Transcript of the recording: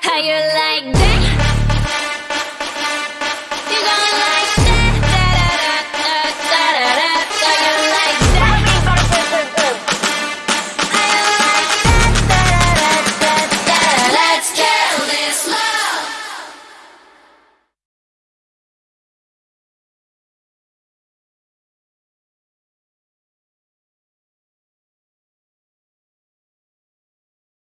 How you like that?